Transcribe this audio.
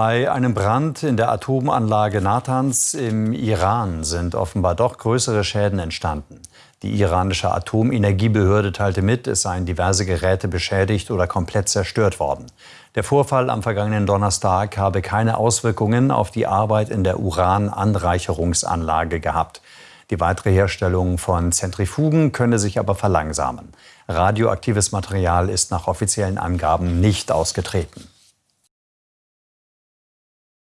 Bei einem Brand in der Atomanlage Natanz im Iran sind offenbar doch größere Schäden entstanden. Die iranische Atomenergiebehörde teilte mit, es seien diverse Geräte beschädigt oder komplett zerstört worden. Der Vorfall am vergangenen Donnerstag habe keine Auswirkungen auf die Arbeit in der Urananreicherungsanlage gehabt. Die weitere Herstellung von Zentrifugen könne sich aber verlangsamen. Radioaktives Material ist nach offiziellen Angaben nicht ausgetreten.